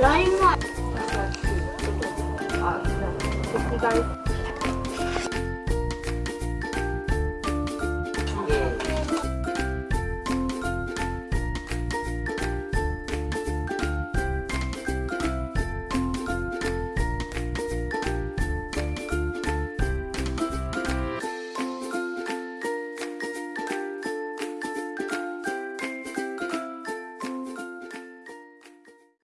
ラインは。あ、敵が。